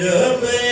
رب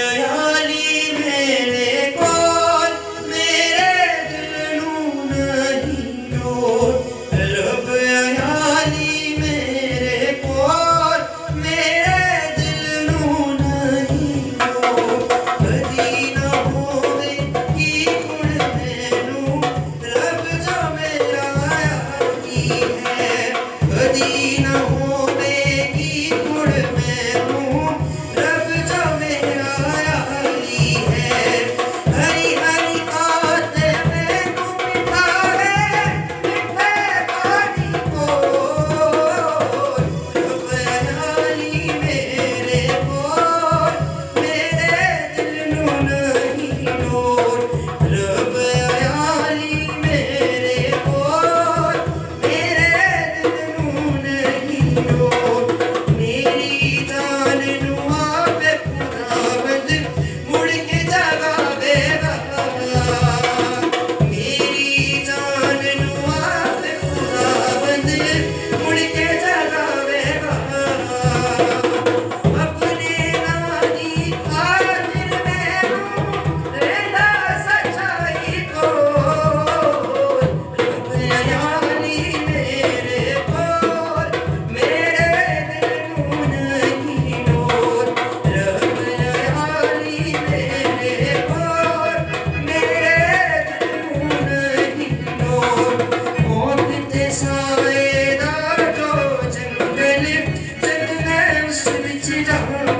시작은